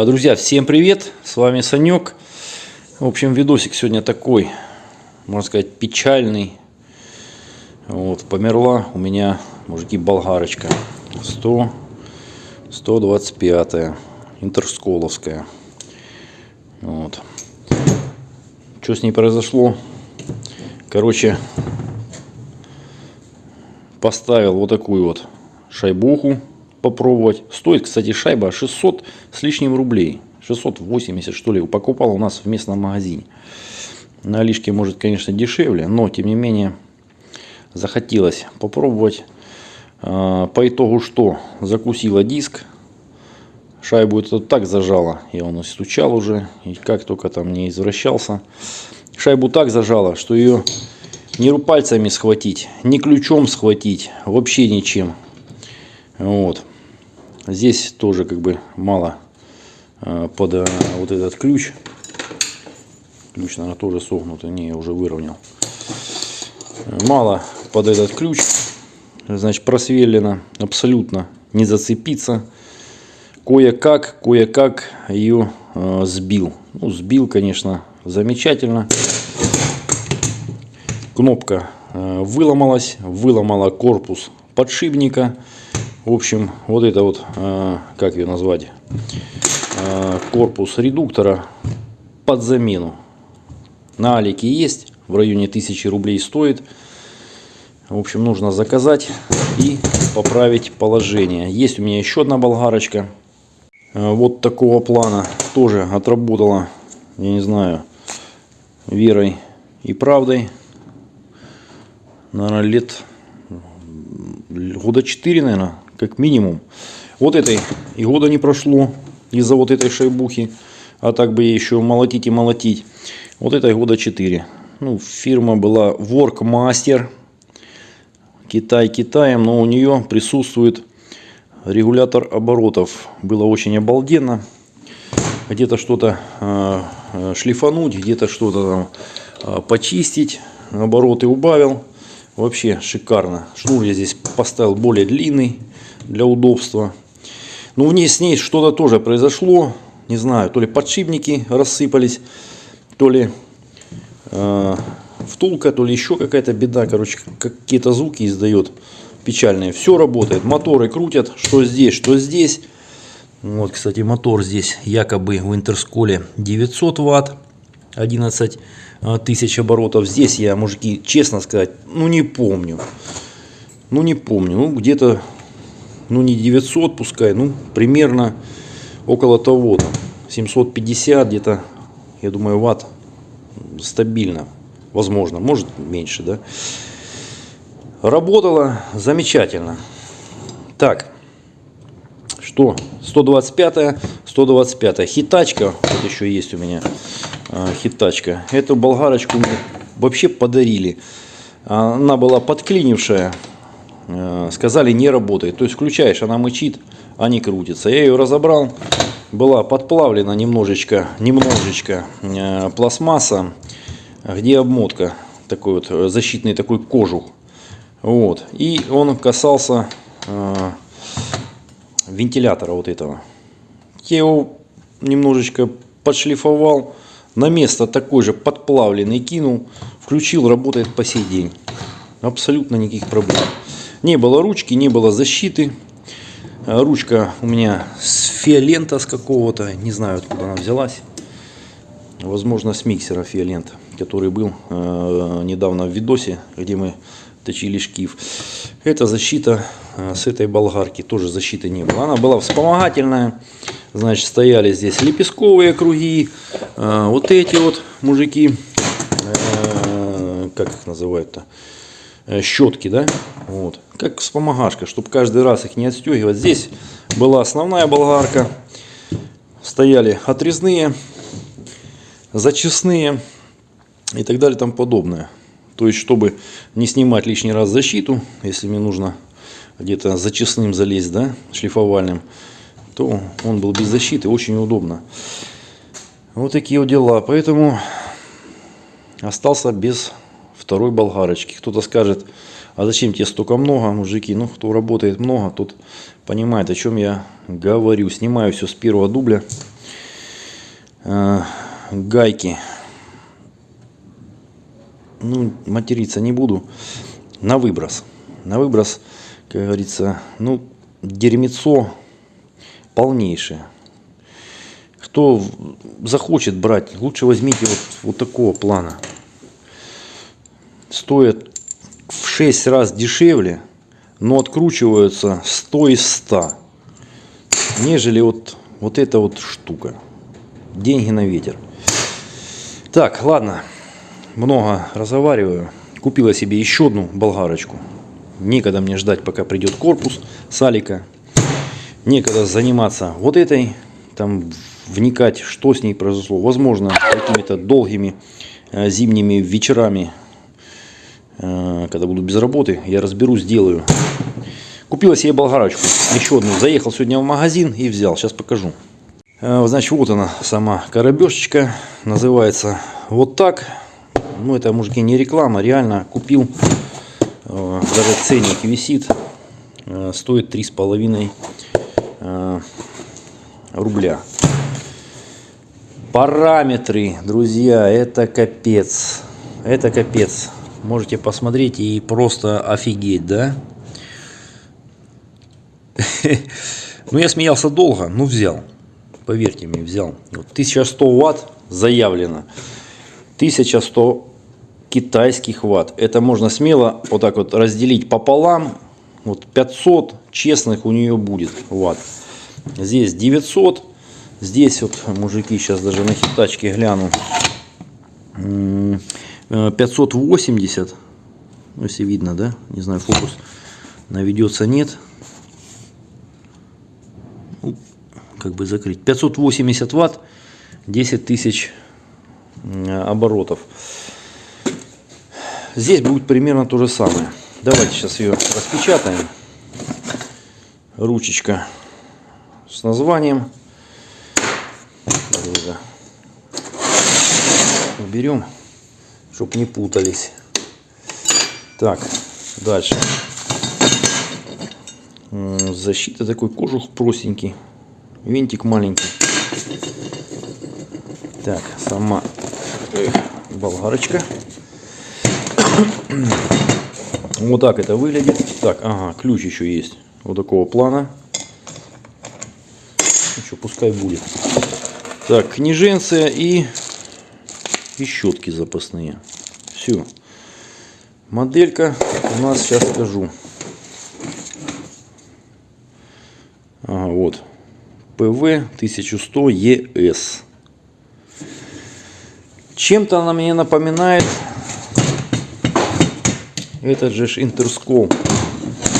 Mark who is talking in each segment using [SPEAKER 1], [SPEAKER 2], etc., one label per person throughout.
[SPEAKER 1] А, Друзья, всем привет! С вами Санек. В общем, видосик сегодня такой, можно сказать, печальный. Вот, померла у меня, мужики, болгарочка. 100, 125 интерсколовская. Вот. Что с ней произошло? Короче, поставил вот такую вот шайбуху попробовать. Стоит, кстати, шайба 600 с лишним рублей. 680 что ли. Покупал у нас в местном магазине. На Алишке может, конечно, дешевле, но тем не менее захотелось попробовать. А, по итогу что? Закусила диск. Шайбу это так зажала. Я он стучал уже. И как только там не извращался. Шайбу так зажала, что ее не пальцами схватить, ни ключом схватить. Вообще ничем. Вот. Здесь тоже как бы мало э, под э, вот этот ключ. Ключ, наверное, тоже согнутый. Не, я уже выровнял. Мало под этот ключ. Значит, просверлено. Абсолютно не зацепиться. Кое-как, кое-как ее э, сбил. Ну, сбил, конечно, замечательно. Кнопка выломалась. Выломала корпус подшипника. В общем, вот это вот, э, как ее назвать, э, корпус редуктора под замену. На Алике есть, в районе 1000 рублей стоит. В общем, нужно заказать и поправить положение. Есть у меня еще одна болгарочка. Э, вот такого плана. Тоже отработала, я не знаю, верой и правдой. Наверное, лет года 4, наверное, как минимум. Вот этой и года не прошло из-за вот этой шайбухи. А так бы еще молотить и молотить. Вот этой года 4. Ну, фирма была Workmaster. Китай Китаем, но у нее присутствует регулятор оборотов. Было очень обалденно. Где-то что-то э, шлифануть, где-то что-то там э, почистить. Обороты убавил. Вообще шикарно. Шнур я здесь поставил более длинный для удобства. Но в ней с ней что-то тоже произошло. Не знаю, то ли подшипники рассыпались, то ли э, втулка, то ли еще какая-то беда. Короче, какие-то звуки издает печальные. Все работает. Моторы крутят, что здесь, что здесь. Вот, кстати, мотор здесь якобы в интерсколе 900 ватт, 11 э, тысяч оборотов. Здесь я, мужики, честно сказать, ну не помню. Ну не помню, ну где-то ну не 900 пускай, ну примерно около того, там, 750 где-то, я думаю, ватт стабильно, возможно, может меньше, да. Работала замечательно. Так, что, 125 125 хитачка, вот еще есть у меня хитачка. Эту болгарочку мне вообще подарили. Она была подклинившая, Э, сказали не работает. То есть включаешь, она мычит, а не крутится. Я ее разобрал, была подплавлена немножечко, немножечко пластмасса, где обмотка, такой вот защитный такой кожух. Вот. И он касался вентилятора вот этого. Я его немножечко подшлифовал, на место такой же подплавленный кинул, включил, работает по сей день. Абсолютно никаких проблем. Не было ручки, не было защиты. А, ручка у меня с фиолента с какого-то, не знаю откуда она взялась. Возможно с миксера фиолента, который был э, недавно в видосе, где мы точили шкив. Это защита э, с этой болгарки, тоже защиты не было. Она была вспомогательная. Значит, стояли здесь лепестковые круги. Э, вот эти вот мужики, э, как их называют-то? Щетки, да, вот, как вспомогашка, чтобы каждый раз их не отстегивать. Здесь была основная болгарка, стояли отрезные, зачистные и так далее там подобное. То есть, чтобы не снимать лишний раз защиту, если мне нужно где-то зачистным залезть, да, шлифовальным, то он был без защиты, очень удобно. Вот такие вот дела. Поэтому остался без второй болгарочки. Кто-то скажет, а зачем тебе столько много, мужики? Ну, кто работает много, тот понимает, о чем я говорю. Снимаю все с первого дубля. э, гайки. Ну, материться не буду. На выброс. На выброс, как говорится, ну, дерьмецо полнейшее. Кто захочет брать, лучше возьмите вот, вот такого плана. Стоит в 6 раз дешевле, но откручиваются 100 из 100. Нежели вот, вот эта вот штука. Деньги на ветер. Так, ладно. Много разговариваю. Купила себе еще одну болгарочку. Некогда мне ждать, пока придет корпус салика. Некогда заниматься вот этой. Там вникать, что с ней произошло. Возможно, какими-то долгими э, зимними вечерами, э, когда буду без работы, я разберу, сделаю. Купила себе болгарочку, еще одну. Заехал сегодня в магазин и взял. Сейчас покажу. Э, значит, вот она сама коробешечка. Называется вот так. Ну, это, мужики, не реклама. Реально купил. Даже ценник висит. Стоит 3,5 рубля. Параметры, друзья, это капец. Это капец. Можете посмотреть и просто офигеть, да? Ну, я смеялся долго, но взял. Поверьте мне, взял. 1100 ватт заявлено. 1100 китайских ватт. Это можно смело вот так вот разделить пополам. Вот 500 честных у нее будет ватт. Здесь 900 Здесь вот, мужики, сейчас даже на хитачке гляну. 580. Ну, если видно, да? Не знаю, фокус наведется, нет. Ну, как бы закрыть. 580 ватт, 10 тысяч оборотов. Здесь будет примерно то же самое. Давайте сейчас ее распечатаем. Ручечка с названием. Уберем, чтобы не путались. Так, дальше. Защита такой кожух простенький. Винтик маленький. Так, сама болгарочка. Вот так это выглядит. Так, ага, ключ еще есть. Вот такого плана. Еще пускай будет. Так, книженцы и, и щетки запасные. Все. Моделька у нас сейчас скажу. Ага, вот. ПВ 1100 ЕС. Чем-то она мне напоминает этот же интерскол.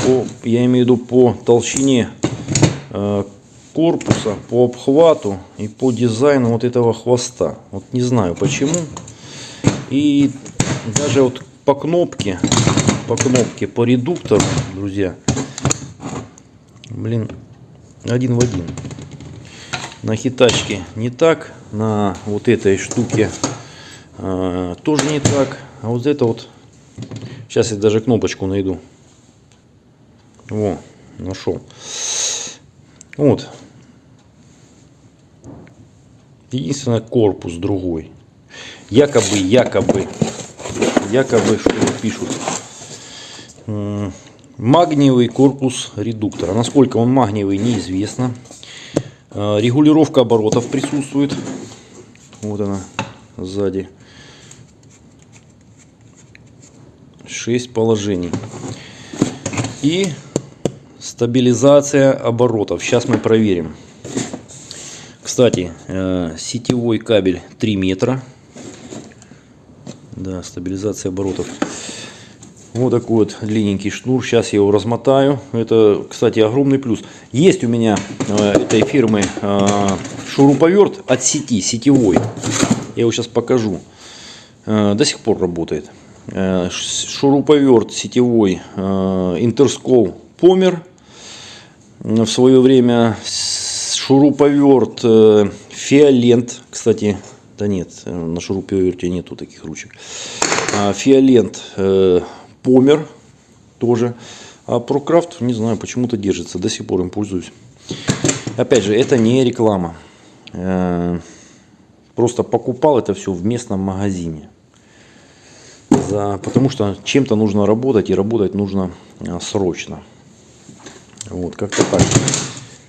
[SPEAKER 1] По, я имею в виду по толщине э, корпуса, по обхвату и по дизайну вот этого хвоста. Вот не знаю почему. И даже вот по кнопке, по кнопке, по редуктору, друзья, блин, один в один. На хитачке не так, на вот этой штуке э, тоже не так. А вот это вот, сейчас я даже кнопочку найду. Во, нашел. Вот, Единственное, корпус другой. Якобы, якобы, якобы, что пишут. Магниевый корпус редуктора. Насколько он магниевый, неизвестно. А, регулировка оборотов присутствует. Вот она сзади. 6 положений. И стабилизация оборотов. Сейчас мы проверим. Кстати, э, сетевой кабель 3 метра. Да, стабилизация оборотов. Вот такой вот длинненький шнур. Сейчас я его размотаю. Это, кстати, огромный плюс. Есть у меня э, этой фирмы э, шуруповерт от сети, сетевой. Я его сейчас покажу. До сих пор работает. Шуруповерт сетевой Интерскол Помер. В свое время шуруповерт э, Фиолент, кстати, да нет, э, на шуруповерте нету таких ручек. А, Фиолент э, Помер тоже. А Прокрафт, не знаю, почему-то держится, до сих пор им пользуюсь. Опять же, это не реклама. просто покупал это все в местном магазине. За, потому что чем-то нужно работать и работать нужно а, срочно. Вот, как-то так.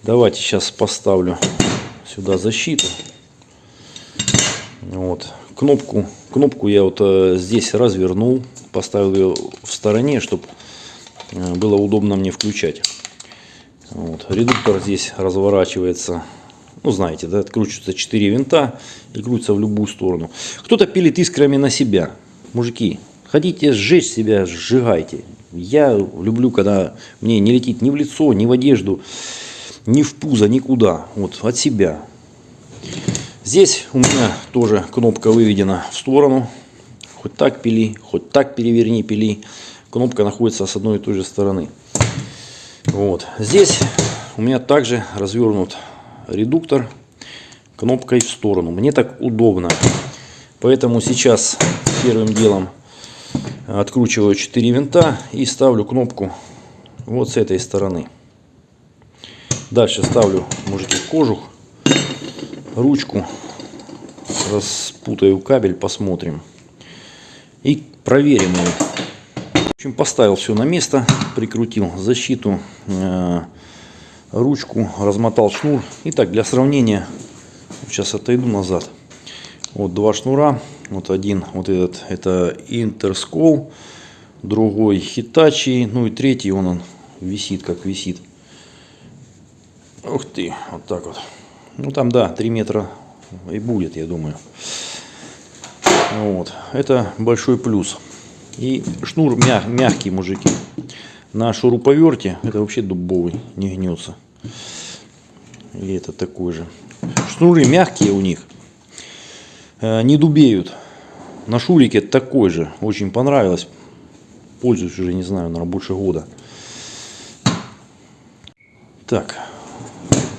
[SPEAKER 1] Давайте сейчас поставлю сюда защиту. Вот. Кнопку, кнопку я вот э, здесь развернул, поставил ее в стороне, чтобы э, было удобно мне включать. Вот. Редуктор здесь разворачивается, ну знаете, да, откручиваются 4 винта и крутится в любую сторону. Кто-то пилит искрами на себя. Мужики, хотите сжечь себя, сжигайте. Я люблю, когда мне не летит ни в лицо, ни в одежду, ни в пузо, никуда. Вот от себя. Здесь у меня тоже кнопка выведена в сторону. Хоть так пили, хоть так переверни пили. Кнопка находится с одной и той же стороны. Вот. Здесь у меня также развернут редуктор кнопкой в сторону. Мне так удобно. Поэтому сейчас первым делом откручиваю 4 винта и ставлю кнопку вот с этой стороны. Дальше ставлю, мужики, кожух, ручку, распутаю кабель, посмотрим. И проверим его. В общем, поставил все на место, прикрутил защиту, э, ручку, размотал шнур. Итак, для сравнения, сейчас отойду назад. Вот два шнура. Вот один, вот этот, это Интерскол, другой Hitachi, ну и третий, он, он висит, как висит. Ух ты, вот так вот. Ну там, да, 3 метра и будет, я думаю. Вот, это большой плюс. И шнур мяг, мягкий, мужики. На шуруповерте, это вообще дубовый, не гнется. И это такой же. Шнуры мягкие у них. Э, не дубеют. На шурике такой же. Очень понравилось. Пользуюсь уже, не знаю, наверное, больше года. Так.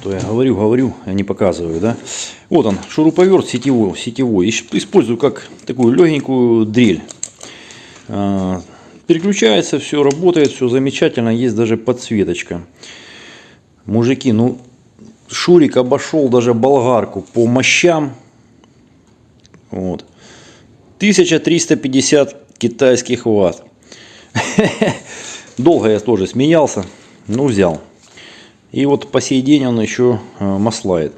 [SPEAKER 1] То я говорю, говорю, а не показываю, да. Вот он, шуруповерт сетевой. сетевой. Использую как такую легенькую дрель. А, переключается, все работает, все замечательно. Есть даже подсветочка. Мужики, ну, Шурик обошел даже болгарку по мощам вот. 1350 китайских ватт. Долго я тоже смеялся, но взял. И вот по сей день он еще э, маслает.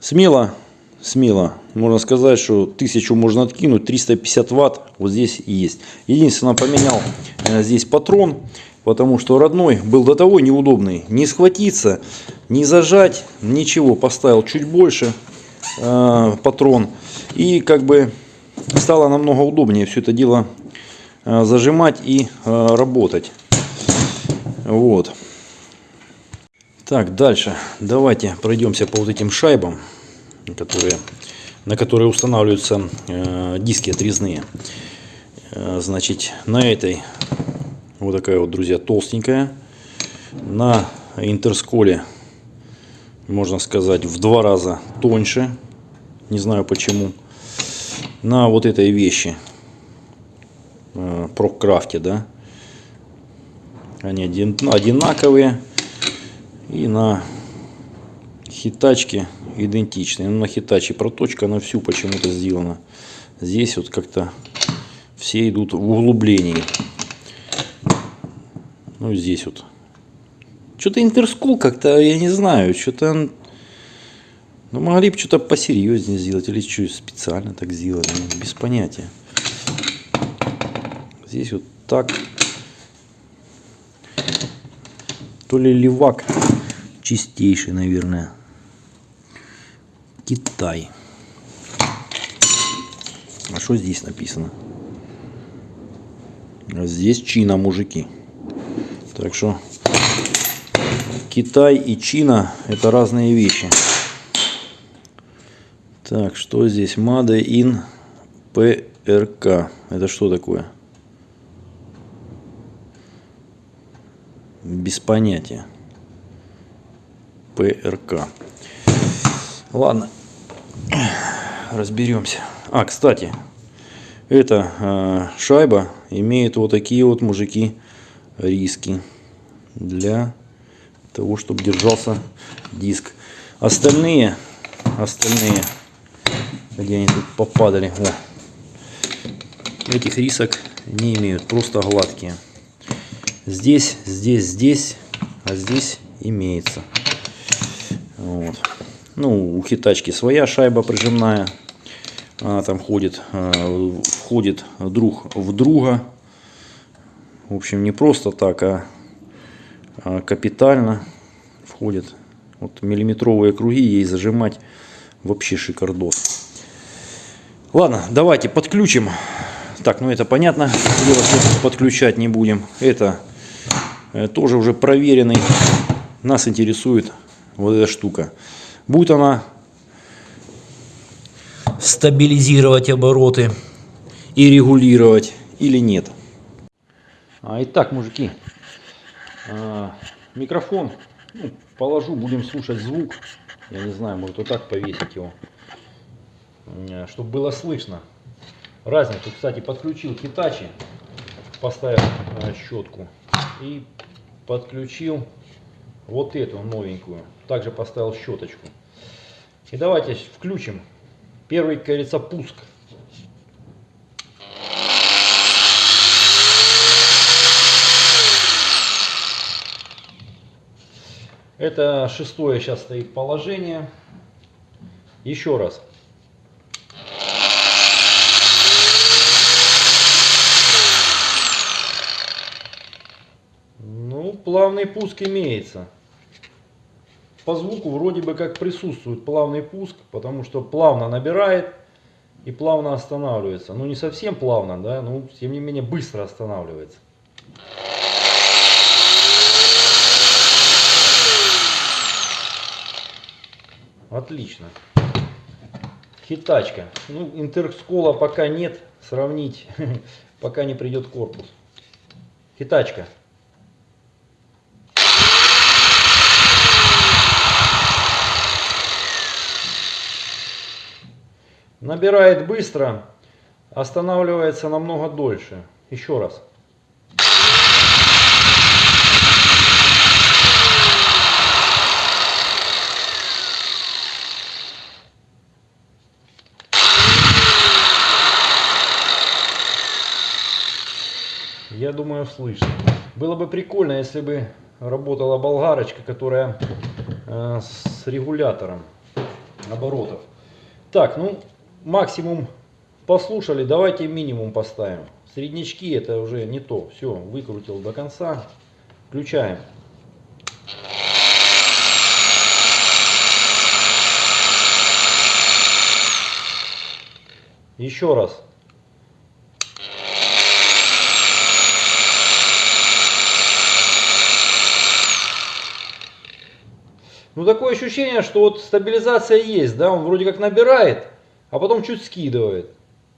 [SPEAKER 1] Смело, смело, можно сказать, что тысячу можно откинуть, 350 ватт вот здесь есть. Единственное, поменял э, здесь патрон, потому что родной был до того неудобный. Не схватиться, не зажать, ничего. Поставил чуть больше э, патрон. И как бы стало намного удобнее все это дело э, зажимать и э, работать. Вот. Так, дальше. Давайте пройдемся по вот этим шайбам, которые, на которые устанавливаются э, диски отрезные. Значит, на этой вот такая вот, друзья, толстенькая. На интерсколе, можно сказать, в два раза тоньше. Не знаю почему на вот этой вещи э, прокрафте, да, они одинаковые и на хитачке идентичные. Но на хитаче проточка на всю почему-то сделана. Здесь вот как-то все идут в углублении. Ну здесь вот. Что-то интерскул как-то, я не знаю, что-то ну, могли бы что-то посерьезнее сделать, или что, специально так сделали, без понятия. Здесь вот так. То ли левак чистейший, наверное. Китай. А что здесь написано? А здесь Чина, мужики. Так что Китай и Чина это разные вещи. Так, что здесь? Made in PRK. Это что такое? Без понятия. ПРК. Ладно, разберемся. А, кстати, эта э, шайба имеет вот такие вот мужики риски для того, чтобы держался диск. Остальные, остальные Где они тут попадали? О. Этих рисок не имеют, просто гладкие. Здесь, здесь, здесь, а здесь имеется. Вот. Ну, у хитачки своя шайба прижимная. Она там ходит, входит друг в друга. В общем, не просто так, а, а капитально входит. Вот миллиметровые круги ей зажимать вообще шикардос. Ладно, давайте подключим. Так, ну это понятно, подключать не будем. Это э, тоже уже проверенный. Нас интересует вот эта штука. Будет она стабилизировать обороты и регулировать или нет. А, итак, мужики, а, микрофон ну, положу, будем слушать звук. Я не знаю, может вот так повесить его, чтобы было слышно. Разницу, кстати, подключил Hitachi, поставил щетку и подключил вот эту новенькую. Также поставил щеточку. И давайте включим. Первый, как говорится, пуск. Это шестое сейчас стоит положение. Еще раз. Ну, плавный пуск имеется по звуку вроде бы как присутствует плавный пуск, потому что плавно набирает и плавно останавливается. Ну не совсем плавно, да, но тем не менее быстро останавливается. Отлично. Хитачка. Ну, интерскола пока нет, сравнить, пока не придет корпус. Хитачка. Набирает быстро, останавливается намного дольше. Еще раз. Я думаю, слышно. Было бы прикольно, если бы работала болгарочка, которая э, с регулятором оборотов. Так, ну максимум послушали, давайте минимум поставим. Среднячки это уже не то. Все, выкрутил до конца. Включаем. Еще раз. Ну такое ощущение, что вот стабилизация есть, да, он вроде как набирает, а потом чуть скидывает.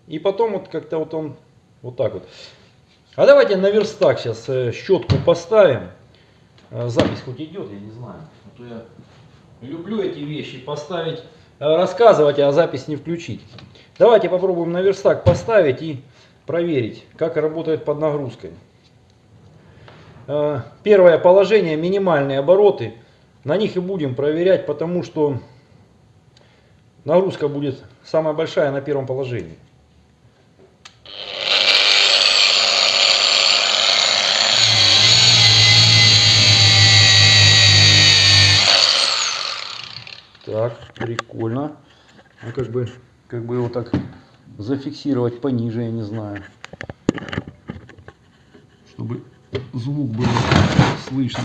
[SPEAKER 1] И потом вот как-то вот он вот так вот. А давайте на верстак сейчас э, щетку поставим. Э, запись хоть идет, я не знаю. А то я люблю эти вещи поставить, э, рассказывать, а запись не включить. Давайте попробуем на верстак поставить и проверить, как работает под нагрузкой. Первое положение, минимальные обороты. На них и будем проверять, потому что нагрузка будет самая большая на первом положении. Так, прикольно. Ну, как бы, как бы его так зафиксировать пониже, я не знаю. Чтобы звук был слышно.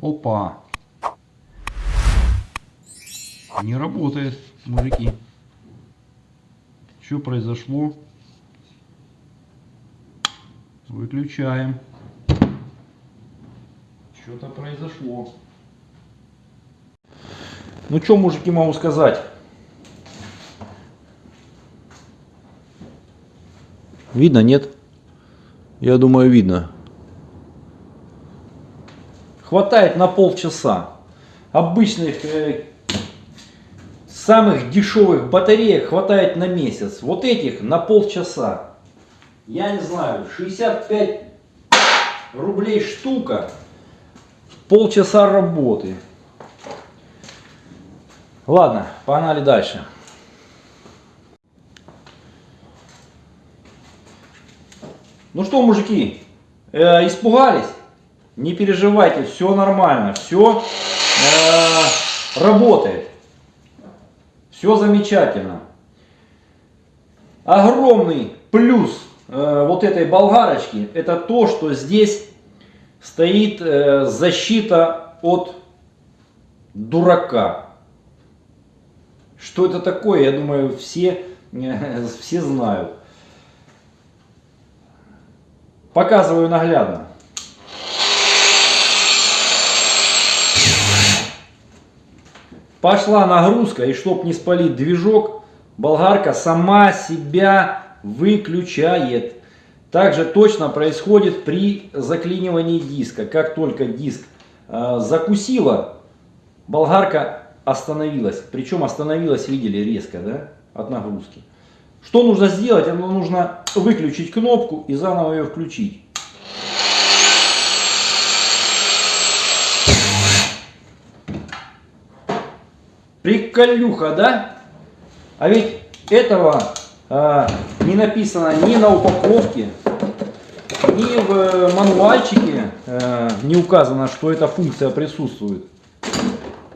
[SPEAKER 1] Опа. Не работает, мужики. Что произошло? Выключаем. Что-то произошло. Ну что, мужики, могу сказать? Видно, нет? Я думаю, видно. Хватает на полчаса. Обычных э, самых дешевых батареек хватает на месяц. Вот этих на полчаса. Я не знаю, 65 рублей штука. полчаса работы. Ладно, погнали дальше. Ну что, мужики, э, испугались? Не переживайте, все нормально, все э, работает. Все замечательно. Огромный плюс э, вот этой болгарочки, это то, что здесь стоит э, защита от дурака. Что это такое, я думаю, все, э, все знают. Показываю наглядно. Пошла нагрузка, и чтоб не спалить движок, болгарка сама себя выключает. Также точно происходит при заклинивании диска. Как только диск э, закусила, болгарка остановилась. Причем остановилась, видели, резко, да, от нагрузки. Что нужно сделать? Нужно выключить кнопку и заново ее включить. Приколюха, да? А ведь этого э, не написано ни на упаковке, ни в мануальчике э, не указано, что эта функция присутствует.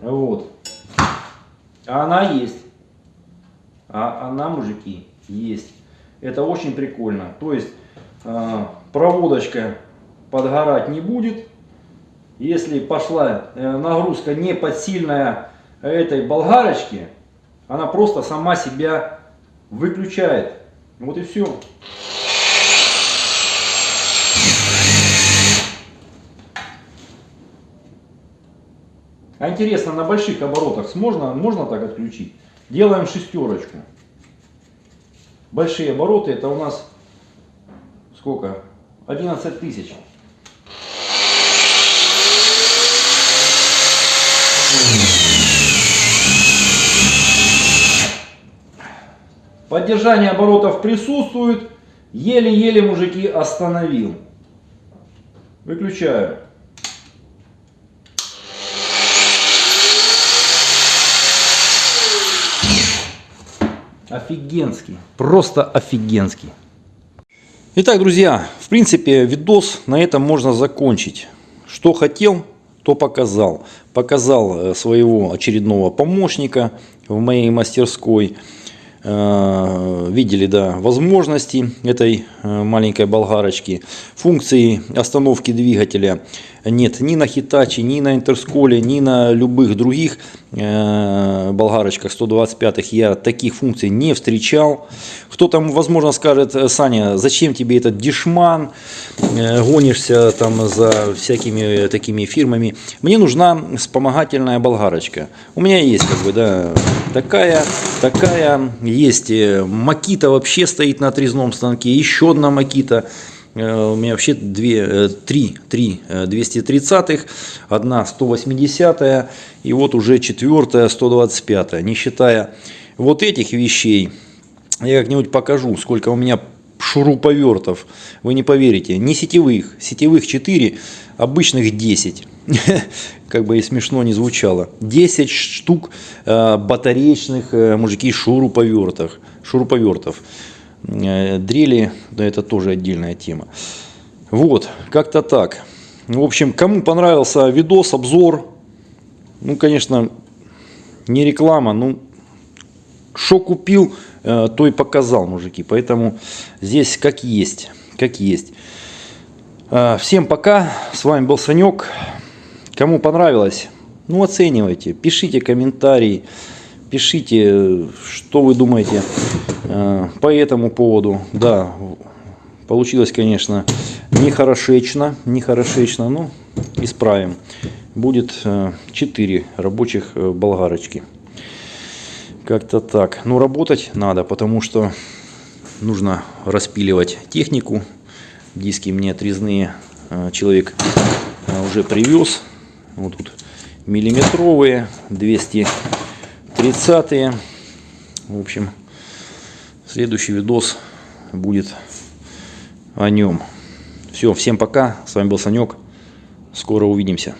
[SPEAKER 1] Вот. А она есть. А она, мужики, есть. Это очень прикольно. То есть э, проводочка подгорать не будет. Если пошла э, нагрузка не под сильная этой болгарочки, она просто сама себя выключает. Вот и все. А интересно, на больших оборотах можно, можно так отключить? Делаем шестерочку. Большие обороты это у нас сколько? 11 тысяч. Поддержание оборотов присутствует. Еле-еле мужики остановил. Выключаю. Офигенский. Просто офигенский. Итак, друзья, в принципе, видос на этом можно закончить. Что хотел, то показал. Показал э, своего очередного помощника в моей мастерской. Э, видели да, возможности этой э, маленькой болгарочки. Функции остановки двигателя нет ни на Hitachi, ни на Интерсколе, ни на любых других болгарочках 125 я таких функций не встречал. Кто там, возможно, скажет, Саня, зачем тебе этот дешман, гонишься там за всякими такими фирмами. Мне нужна вспомогательная болгарочка. У меня есть как бы, да, такая, такая, есть Макита вообще стоит на отрезном станке, еще одна Макита. Э, у меня вообще две, э, три, три 230-х, э, одна 180 и вот уже четвертая 125 не считая вот этих вещей. Я как-нибудь покажу, сколько у меня шуруповертов. Вы не поверите, не сетевых, сетевых 4, обычных 10. Как бы и смешно не звучало. 10 штук батареечных мужики шуруповертов. шуруповертов. Э, дрели, да это тоже отдельная тема. Вот, как-то так. В общем, кому понравился видос, обзор, ну, конечно, не реклама, ну, что купил, э, то и показал, мужики. Поэтому здесь как есть, как есть. Э, всем пока, с вами был Санек. Кому понравилось, ну, оценивайте, пишите комментарии. Пишите, что вы думаете э, по этому поводу. Да, получилось, конечно, нехорошечно, нехорошечно, но исправим. Будет 4 э, рабочих э, болгарочки. Как-то так. Ну, работать надо, потому что нужно распиливать технику. Диски мне отрезные человек уже привез. Вот тут миллиметровые, 200 30 В общем, следующий видос будет о нем. Все, всем пока. С вами был Санек. Скоро увидимся.